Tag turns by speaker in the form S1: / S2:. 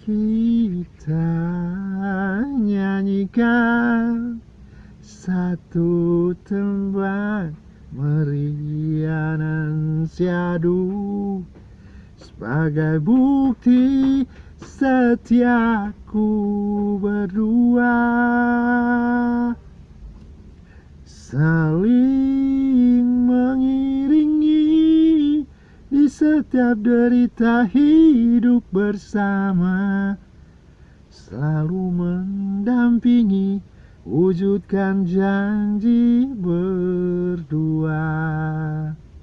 S1: kita nyanyikan satu tembang meriah dan syadu sebagai bukti setiaku berdua. Saling setiap derita hidup bersama. Selalu mendampingi wujudkan janji